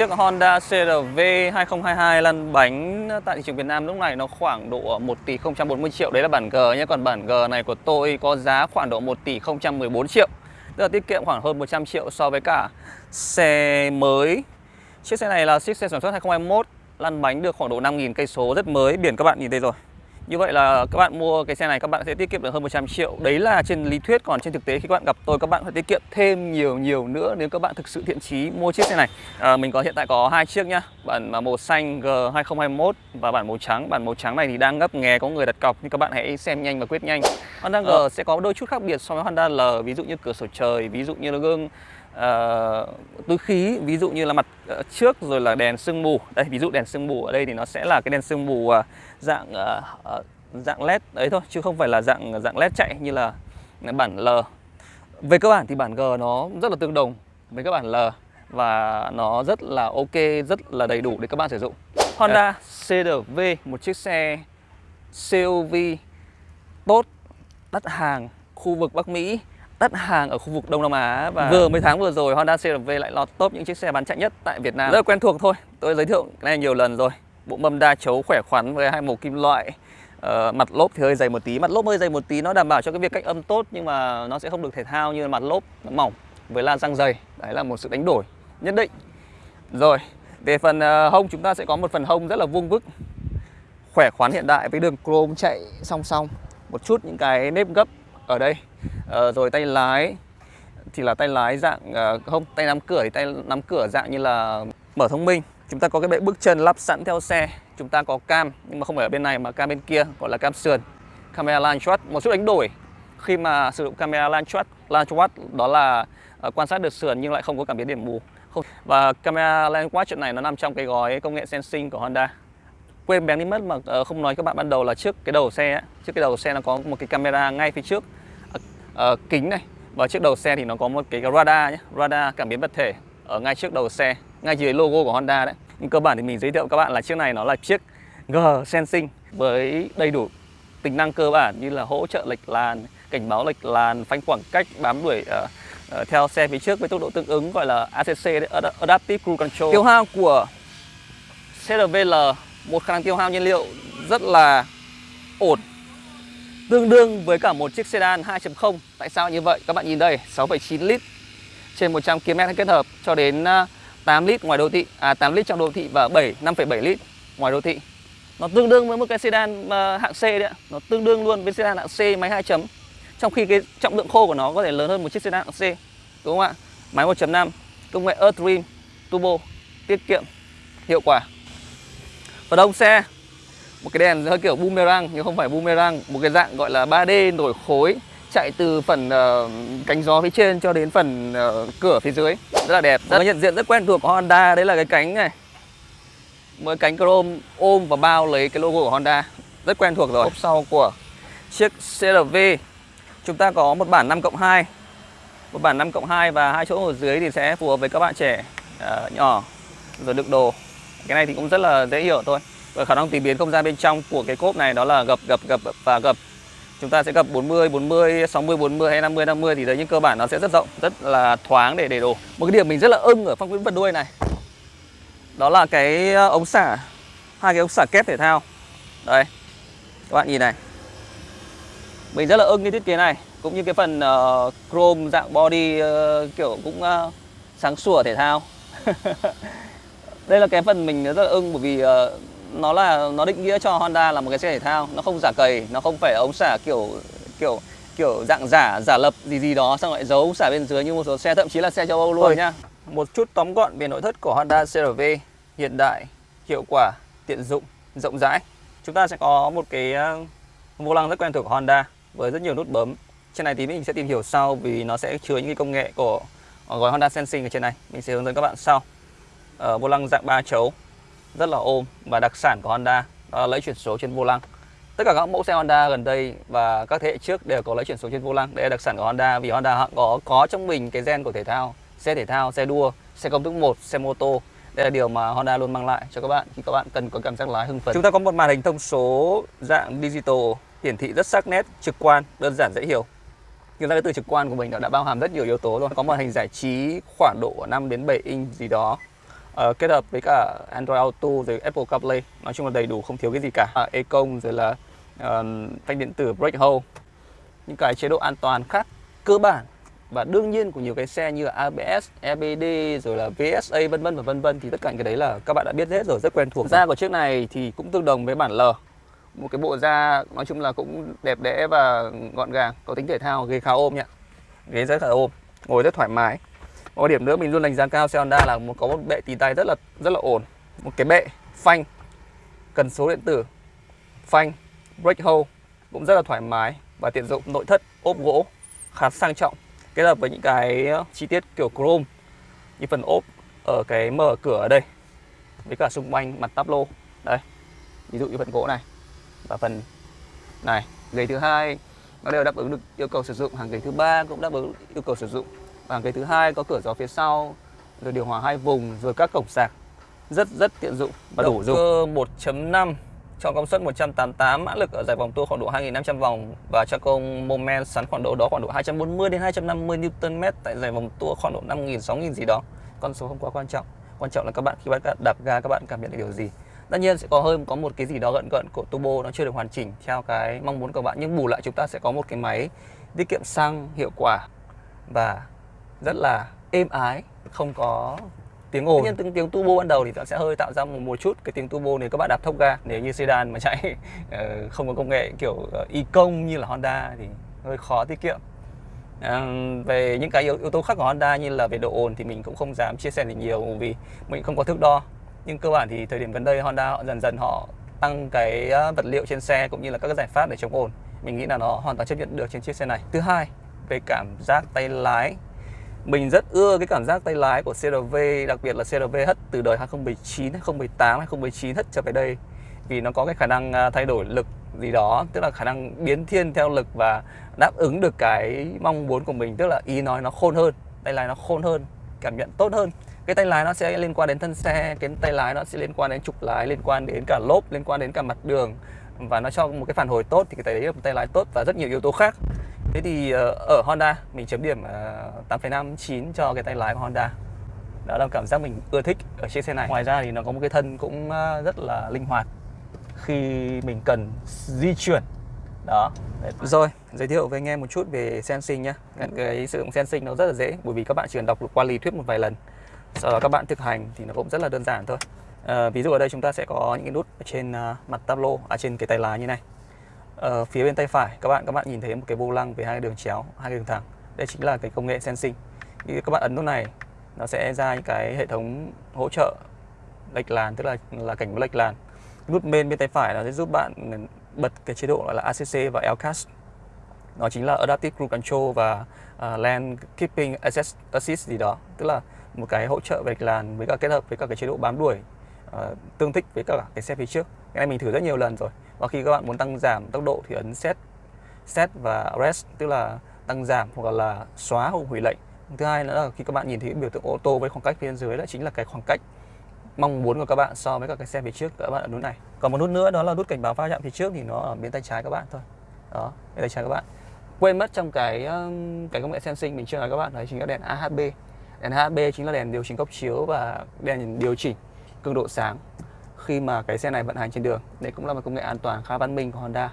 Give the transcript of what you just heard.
Chiếc Honda CRV 2022 lăn bánh tại thị trường Việt Nam lúc này nó khoảng độ 1 tỷ 040 triệu. Đấy là bản G nhé. Còn bản G này của tôi có giá khoảng độ 1 tỷ 014 triệu. Tức là tiết kiệm khoảng hơn 100 triệu so với cả xe mới. Chiếc xe này là chiếc xe sản xuất 2021 Lăn bánh được khoảng độ 5.000 cây số, rất mới. Biển các bạn nhìn thấy rồi như vậy là các bạn mua cái xe này các bạn sẽ tiết kiệm được hơn 100 triệu. Đấy là trên lý thuyết còn trên thực tế khi các bạn gặp tôi các bạn phải tiết kiệm thêm nhiều nhiều nữa Nếu các bạn thực sự thiện chí mua chiếc xe này. À, Mình có hiện tại có hai chiếc nhá Bản màu xanh G2021 và bản màu trắng. Bản màu trắng này thì đang ngấp nghé có người đặt cọc Nhưng các bạn hãy xem nhanh và quyết nhanh. Honda G ờ. sẽ có đôi chút khác biệt so với Honda L Ví dụ như cửa sổ trời, ví dụ như gương uh, túi khí ví dụ như là mặt uh, trước rồi là đèn sương mù. Đây ví dụ đèn sương mù ở đây thì nó sẽ là cái đèn sương mù uh, dạng uh, dạng led đấy thôi chứ không phải là dạng dạng led chạy như là bản L. Về cơ bản thì bản G nó rất là tương đồng với các bản L và nó rất là ok rất là đầy đủ để các bạn sử dụng. Honda CRV một chiếc xe CUV tốt đắt hàng khu vực Bắc Mỹ đắt hàng ở khu vực Đông Nam Á và vừa mấy tháng vừa rồi Honda CRV lại lọt top những chiếc xe bán chạy nhất tại Việt Nam. Rất là quen thuộc thôi. Tôi giới thiệu cái này nhiều lần rồi. Bộ mâm đa chấu khỏe khoắn với hai màu kim loại. Uh, mặt lốp thì hơi dày một tí, mặt lốp hơi dày một tí nó đảm bảo cho cái việc cách âm tốt nhưng mà nó sẽ không được thể thao như mặt lốp nó mỏng với la răng dày. Đấy là một sự đánh đổi nhất định. Rồi, về phần uh, hông chúng ta sẽ có một phần hông rất là vuông vức khỏe khoắn hiện đại với đường chrome chạy song song một chút những cái nếp gấp ở đây Ờ, rồi tay lái. Thì là tay lái dạng uh, không tay nắm cửa thì tay nắm cửa dạng như là mở thông minh. Chúng ta có cái bệ bước chân lắp sẵn theo xe. Chúng ta có cam nhưng mà không phải ở bên này mà cam bên kia gọi là cam sườn. Camera launch shot một chút đánh đổi. Khi mà sử dụng camera launch shot line shot đó là uh, quan sát được sườn nhưng lại không có cảm biến điểm mù không và camera line watch chuyện này nó nằm trong cái gói công nghệ sensing của Honda. Quên bén đi mất mà uh, không nói các bạn ban đầu là trước cái đầu xe ấy, trước cái đầu xe nó có một cái camera ngay phía trước uh, kính này. Và trước đầu xe thì nó có một cái radar nhé. Radar cảm biến vật thể ở ngay trước đầu xe ngay dưới logo của Honda đấy. Nhưng cơ bản thì mình giới thiệu các bạn là chiếc này nó là chiếc G Sensing với đầy đủ tính năng cơ bản như là hỗ trợ lệch làn cảnh báo lệch làn phanh khoảng cách bám đuổi uh, uh, theo xe phía trước với tốc độ tương ứng gọi là ACC đấy, Adaptive Cruise Control. Tiêu hao của CRVL một khả năng tiêu hao nhiên liệu rất là ổn tương đương với cả một chiếc sedan 2.0 tại sao như vậy? Các bạn nhìn đây 6,9 lít trên 100 km kết hợp cho đến à, 8 lít ngoài đô thị à 8 lít trong đô thị và 7 5,7 lít ngoài đô thị. Nó tương đương với một cái sedan à, hạng C đấy ạ. Nó tương đương luôn với sedan hạng C máy 2 chấm. Trong khi cái trọng lượng khô của nó có thể lớn hơn một chiếc sedan hạng C đúng không ạ? Máy 1.5 công nghệ Earth Dream Turbo tiết kiệm hiệu quả. Và đông xe một cái đèn hơi kiểu boomerang nhưng không phải boomerang. Một cái dạng gọi là 3D nổi khối chạy từ phần uh, cánh gió phía trên cho đến phần uh, cửa phía dưới. Rất là đẹp. Rất nhận diện rất quen thuộc của Honda đấy là cái cánh này. Với cánh chrome ôm và bao lấy cái logo của Honda. Rất quen thuộc rồi. Ốp sau của chiếc CRV chúng ta có một bản 5 cộng 2 một bản 5 cộng 2 và hai chỗ ở dưới thì sẽ phù hợp với các bạn trẻ uh, nhỏ rồi đựng đồ. Cái này thì cũng rất là dễ hiểu thôi và khả năng tìm biến không gian bên trong của cái cốp này đó là gập gập gập và gập. Chúng ta sẽ gập 40 40 60 40 hay 50 50 thì đấy những cơ bản nó sẽ rất rộng rất là thoáng để để đồ một cái điểm mình rất là ưng ở phong vĩnh vật đuôi này đó là cái ờ, ống xả hai cái ống xả kép thể thao. Đây các bạn nhìn này. Mình rất là ưng cái thiết kế này cũng như cái phần uh, chrome dạng body uh, kiểu cũng uh, sáng sủa thể thao. Đây là cái phần mình rất là ưng bởi vì uh, nó là nó định nghĩa cho Honda là một cái xe thể thao. Nó không giả cầy nó không phải ống xả kiểu kiểu kiểu dạng giả giả lập gì gì đó xong lại giấu ống xả bên dưới như một số xe thậm chí là xe châu Âu luôn Ôi. nhá một chút tóm gọn về nội thất của Honda CRV hiện đại hiệu quả tiện dụng rộng rãi. Chúng ta sẽ có một cái ờ, vô lăng rất quen thuộc của Honda với rất nhiều nút bấm. Trên này thì mình sẽ tìm hiểu sau vì nó sẽ chứa những cái công nghệ của gói Honda Sensing ở trên này. Mình sẽ hướng dẫn các bạn sau. Ở ờ, vô lăng dạng ba chấu rất là ôm và đặc sản của Honda đó là lấy chuyển số trên vô lăng. Tất cả các mẫu xe Honda gần đây và các thế hệ trước đều có lấy chuyển số trên vô lăng. Đây là đặc sản của Honda vì Honda họ có có trong mình cái gen của thể thao, xe thể thao, xe đua, xe công thức 1 xe mô tô. Đây là điều mà Honda luôn mang lại cho các bạn khi các bạn cần có cảm giác lái hưng phấn. Chúng ta có một màn hình thông số dạng digital, hiển thị rất sắc nét, trực quan, đơn giản, dễ hiểu. Nhưng ra cái từ trực quan của mình đã bao hàm rất nhiều yếu tố rồi. Có màn hình giải trí khoảng độ 5 đến 7 inch gì đó uh, kết hợp với cả Android Auto rồi Apple CarPlay nói chung là đầy đủ không thiếu cái gì cả à, Econ rồi là uh, phanh điện tử brake hold những cái chế độ an toàn khác cơ bản và đương nhiên của nhiều cái xe như là ABS, EBD rồi là VSA vân vân và vân vân thì tất cả cái đấy là các bạn đã biết hết rồi rất quen thuộc. Da của chiếc này thì cũng tương đồng với bản L. Một cái bộ da nói chung là cũng đẹp đẽ và gọn gàng, có tính thể thao, ghế khá ôm nhá. Ghế rất là ôm, ngồi rất thoải mái. Một điểm nữa mình luôn đánh giá cao xe Honda là một có một bệ tì tay rất là rất là ổn. Một cái bệ phanh. Cần số điện tử, phanh, brake hold cũng rất là thoải mái và tiện dụng. Nội thất ốp gỗ khá sang trọng. Kết hợp với những cái ờ, chi tiết kiểu chrome như phần ốp ở cái mở cửa ở đây với cả xung quanh mặt táp lô. Đây ví dụ như phần gỗ này và phần này. Ghế thứ hai nó đều đáp ứng được yêu cầu sử dụng. Hàng ghế thứ ba cũng đáp ứng yêu cầu sử dụng và ghế thứ hai có cửa gió phía sau rồi điều hòa hai vùng rồi các cổng sạc rất rất tiện dụng và đủ dùng 1.5 cho công suất 188 mã lực ở giải vòng tua khoảng độ 2500 vòng và cho công moment sắn khoảng độ đó khoảng độ 240 đến 250 Nm tại giải vòng tua khoảng độ 5000 6000 gì đó. Con số không quá quan trọng. Quan trọng là các bạn khi bạn đạp ga các bạn cảm nhận được điều gì. Tất nhiên sẽ có hơn có một cái gì đó gận gận của turbo nó chưa được hoàn chỉnh theo cái mong muốn của bạn nhưng bù lại chúng ta sẽ có một cái máy tiết kiệm xăng hiệu quả và rất là êm ái, không có tiếng ồn. Tất nhiên tiếng, turbo ban đầu thì sẽ hơi tạo ra một, một chút cái tiếng turbo nếu các bạn đạp thốc ga. Nếu như sedan mà chạy ờ, không có công nghệ kiểu uh, y công như là Honda thì hơi khó tiết kiệm. À, về những cái yếu, yếu tố khác của Honda như là về độ ồn thì mình cũng không dám chia sẻ gì nhiều vì mình không có thước đo. Nhưng cơ bản thì thời điểm gần đây Honda họ dần dần họ tăng cái vật liệu trên xe cũng như là các cái giải pháp để chống ồn. Mình nghĩ là nó hoàn toàn chấp nhận được trên chiếc xe này. Thứ hai, về cảm giác tay lái mình rất ưa cái cảm giác tay lái của CRV Đặc biệt là CRV hất từ đời 2019, 2018, 2019 hất trở về đây. Vì nó có cái khả năng à, thay đổi lực gì đó Tức là khả năng biến thiên theo lực và đáp ứng được cái mong muốn của mình Tức là ý nói nó khôn hơn, tay lái nó khôn hơn, cảm nhận tốt hơn. Cái tay lái nó sẽ liên quan đến thân xe cái tay lái nó sẽ liên quan đến trục lái liên quan đến cả lốp liên quan đến cả mặt đường và nó cho một cái phản hồi tốt thì cái tay đấy là một tay lái tốt và rất nhiều yếu tố khác. Thế thì ờ, ở Honda mình chấm điểm ờ, 8,5 9 cho cái tay lái của Honda. Đó là cảm giác mình ưa thích ở chiếc xe này. Ngoài ra thì nó có một cái thân cũng ờ, rất là linh hoạt khi mình cần di chuyển. Đó. Rồi, giới thiệu với anh em một chút về sensing nhé. Cái sử dụng sensing nó rất là dễ bởi vì các bạn chỉ cần đọc qua lý thuyết một vài lần. Sau đó các bạn thực hành thì nó cũng rất là đơn giản thôi. À, ví dụ ở đây chúng ta sẽ có những cái nút ở trên mặt tablo, ở à, trên cái tay lái như này ở phía bên tay phải các bạn các bạn nhìn thấy một cái vô lăng với hai đường chéo hai đường thẳng. Đây chính là cái công nghệ sensing. Khi các bạn ấn nút này nó sẽ ra những cái hệ thống hỗ trợ lệch làn tức là là cảnh báo lệch làn. Nút bên bên tay phải nó sẽ giúp bạn bật cái chế độ gọi là ACC và LCAS nó chính là Adaptive Cruise Control và à, uh, Lane Keeping Assist, Assist gì đó. Tức là một cái hỗ trợ về lệch làn với cả kết hợp với cả cái chế độ bám đuổi uh, tương thích với cả cái xe phía trước. Cái này mình thử rất nhiều lần rồi và khi các bạn muốn tăng giảm tốc độ thì ấn set set và rest, tức là tăng giảm hoặc là xóa hoặc hủy lệnh. Thứ hai nữa là khi các bạn nhìn thấy biểu tượng ô tô với khoảng cách phía dưới đó chính là cái khoảng cách mong muốn của các bạn so với các cái xe phía trước các bạn ở nút này. Còn một nút nữa đó là nút cảnh báo va chạm phía trước thì nó ở bên tay trái các bạn thôi. Đó, bên tay trái các bạn. Quên mất trong cái cái công nghệ sensing mình chưa nói các bạn, đấy chính là đèn AHB đèn AHB chính là đèn điều chỉnh góc chiếu và đèn điều chỉnh cường độ sáng khi mà cái xe này vận hành trên đường. Đây cũng là một công nghệ an toàn khá văn minh của Honda.